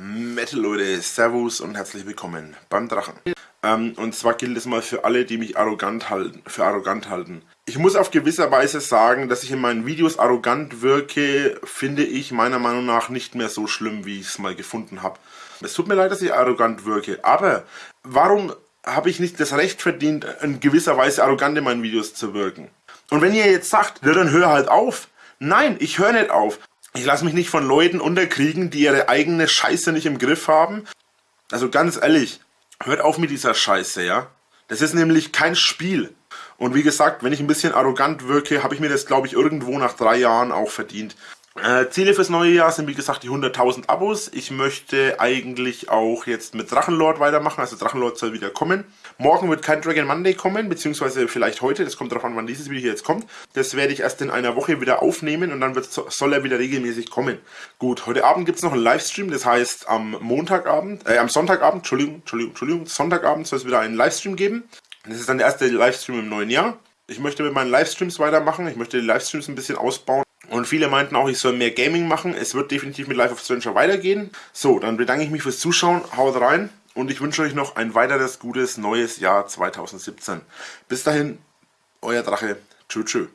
Metal Leute, Servus und herzlich willkommen beim Drachen. Ähm, und zwar gilt es mal für alle, die mich arrogant halten, für arrogant halten. Ich muss auf gewisser Weise sagen, dass ich in meinen Videos arrogant wirke, finde ich meiner Meinung nach nicht mehr so schlimm, wie ich es mal gefunden habe. Es tut mir leid, dass ich arrogant wirke, aber warum habe ich nicht das Recht verdient, in gewisser Weise arrogant in meinen Videos zu wirken? Und wenn ihr jetzt sagt, ja, dann hör halt auf. Nein, ich höre nicht auf. Ich lasse mich nicht von Leuten unterkriegen, die ihre eigene Scheiße nicht im Griff haben. Also ganz ehrlich, hört auf mit dieser Scheiße, ja? Das ist nämlich kein Spiel. Und wie gesagt, wenn ich ein bisschen arrogant wirke, habe ich mir das, glaube ich, irgendwo nach drei Jahren auch verdient. Äh, Ziele fürs neue Jahr sind wie gesagt die 100.000 Abos. Ich möchte eigentlich auch jetzt mit Drachenlord weitermachen, also Drachenlord soll wieder kommen. Morgen wird kein Dragon Monday kommen, beziehungsweise vielleicht heute, das kommt darauf an, wann dieses Video jetzt kommt. Das werde ich erst in einer Woche wieder aufnehmen und dann wird, soll er wieder regelmäßig kommen. Gut, heute Abend gibt es noch einen Livestream, das heißt am Montagabend, äh, am Sonntagabend, Entschuldigung, Entschuldigung, Entschuldigung, Sonntagabend soll es wieder einen Livestream geben. Das ist dann der erste Livestream im neuen Jahr. Ich möchte mit meinen Livestreams weitermachen, ich möchte die Livestreams ein bisschen ausbauen. Und viele meinten auch, ich soll mehr Gaming machen. Es wird definitiv mit Life of Stranger weitergehen. So, dann bedanke ich mich fürs Zuschauen. Haut rein und ich wünsche euch noch ein weiteres gutes neues Jahr 2017. Bis dahin, euer Drache. Tschö, tschö.